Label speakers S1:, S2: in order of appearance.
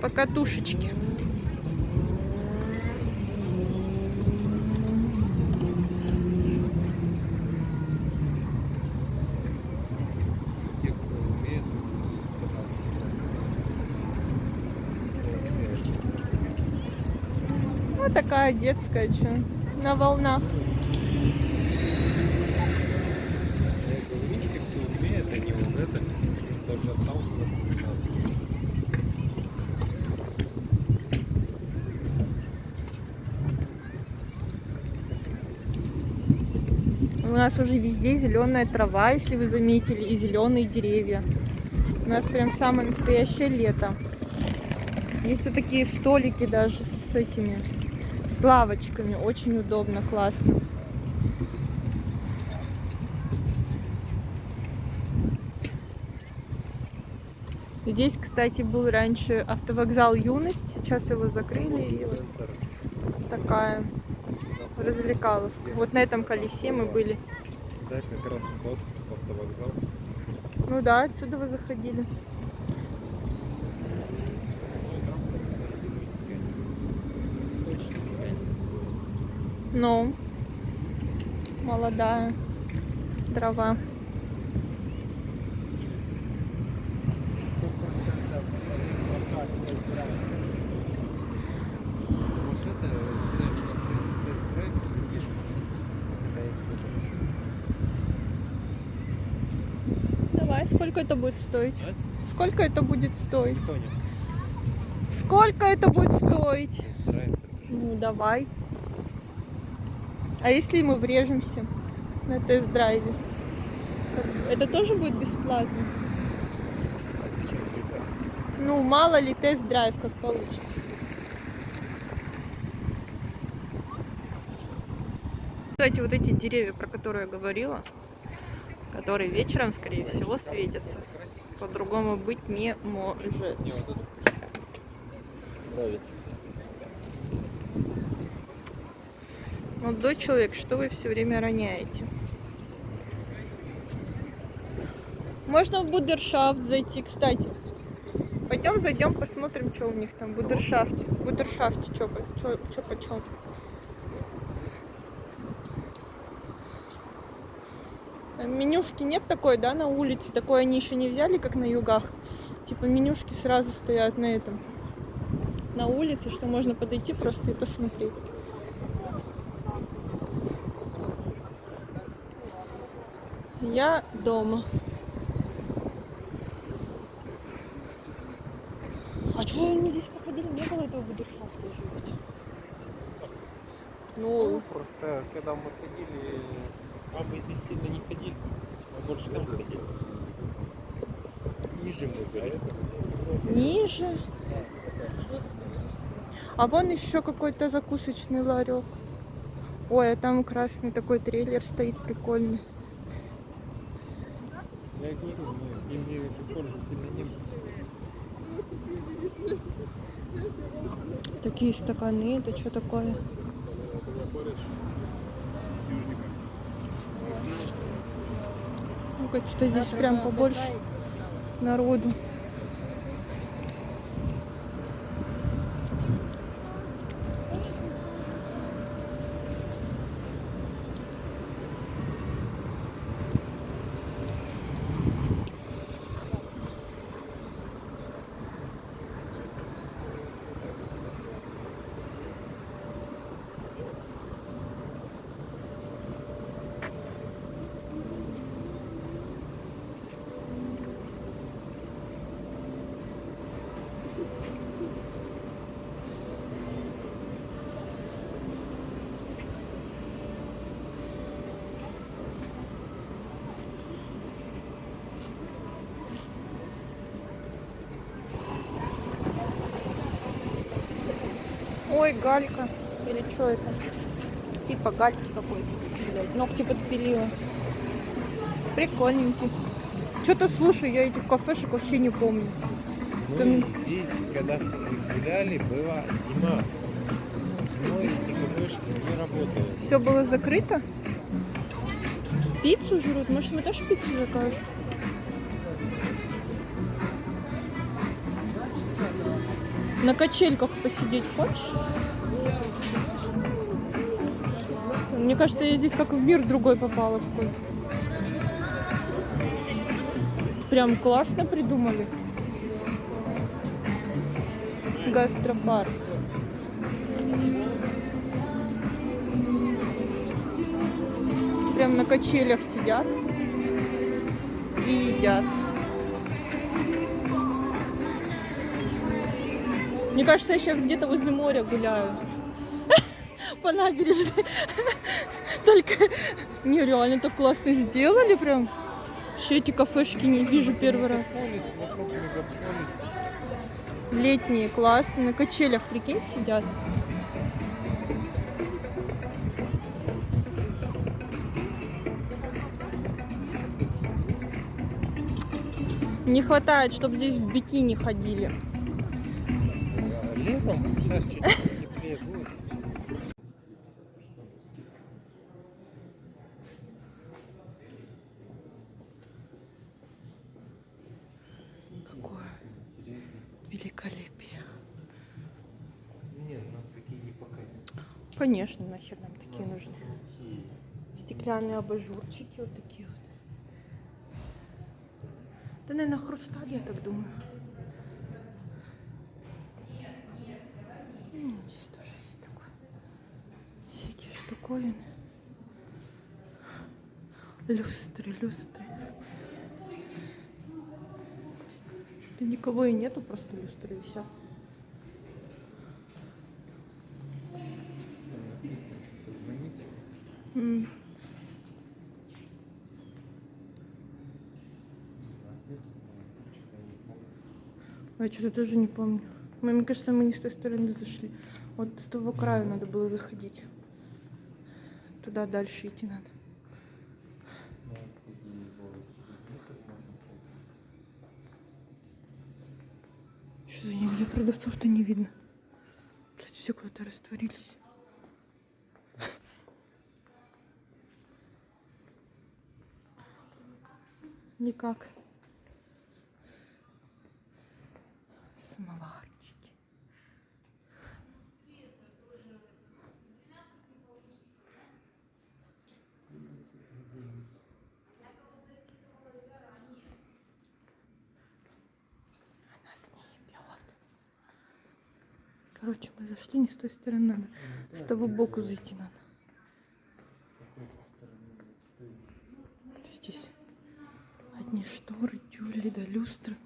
S1: Покатушечки. Вот такая детская, что на волнах.
S2: я говорю, ручки кто умеет, они вот это тоже отталкиваться не надо.
S1: У нас уже везде зеленая трава, если вы заметили, и зеленые деревья. У нас прям самое настоящее лето. Есть вот такие столики даже с этими, с лавочками. Очень удобно, классно. Здесь, кстати, был раньше автовокзал Юность. Сейчас его закрыли. И вот
S2: Центр.
S1: Развлекаловка. Вот на этом колесе мы были.
S2: Да, как раз вход в автовокзал.
S1: Ну да, отсюда вы заходили. Ну, молодая трава.
S2: Вот это, знаешь, на тест-драйв запишемся. Конечно, хорошо.
S1: Давай, сколько это будет стоить?
S2: А?
S1: Сколько это будет стоить?
S2: Не понял.
S1: Сколько это будет стоить? Ну, давай. А если мы врежемся на тест-драйве? Это тоже будет бесплатно?
S2: А?
S1: Ну, мало ли тест-драйв как получится. Кстати, вот эти деревья, про которые я говорила, которые вечером, скорее всего, светятся. По-другому быть не может.
S2: Нравится.
S1: Молодой человек, что вы все время роняете? Можно в Будершафт зайти, кстати. Пойдем зайдем, посмотрим, что у них там в Будершафте. В Будершафте что почем. Менюшки нет такой, да, на улице? Такой они еще не взяли, как на югах. Типа менюшки сразу стоят на этом. На улице, что можно подойти просто и посмотреть. Я дома. А чего они здесь походили? Не было этого будершафта еще ведь.
S2: Ну,
S1: Ну,
S2: просто когда мы ходили, а мы здесь сильно не ходили, мы больше там ходили. Ниже мы были.
S1: ниже. А вон еще какой-то закусочный ларек. Ой, а там красный такой трейлер стоит прикольный.
S2: Я говорю, мы им не пользы сильно не было.
S1: Такие стаканы, это что такое? Что здесь прям побольше народу. Ой, галька. Или что это? Типа гальки какой-то. Блядь, ногти подпилила. Прикольненький. Что-то слушай, я этих кафешек вообще не помню.
S2: Мы здесь, когда гуляли, была зима. Зимой эти кафешки не работают.
S1: Все было закрыто? Пиццу жрут? Может, мы тоже пиццу закажем? На качельках посидеть хочешь? Мне кажется, я здесь как в мир другой попала какой. Прям классно придумали. Гастропарк. Прям на качелях сидят и едят. Мне кажется, я сейчас где-то возле моря гуляю. По набережной. Только нереально так классно сделали прям. Вообще эти кафешки не вижу первый раз. Летние, классные. На качелях, прикинь, сидят. Не хватает, чтобы здесь в бикини ходили.
S2: Летом сейчас чуть-чуть теплее будет.
S1: Какое великолепие.
S2: Нет, нам такие не покатят.
S1: Конечно, нахер нам такие нужны. Стеклянные абажурчики вот такие. Да, наверное, хрусталь, я так думаю. Ну, здесь тоже есть такое. Штуковины. Люстры, люстры. Да никого и нету, просто люстры и все. А я что-то тоже не помню. Мне кажется, мы не с той стороны зашли. Вот с того краю надо было заходить. Туда дальше идти надо. Что за нигде продавцов-то не видно. Блять, все куда-то растворились. Никак. Короче, мы зашли не с той стороны надо. С того боку зайти надо. Здесь одни шторы, тюли да люстры.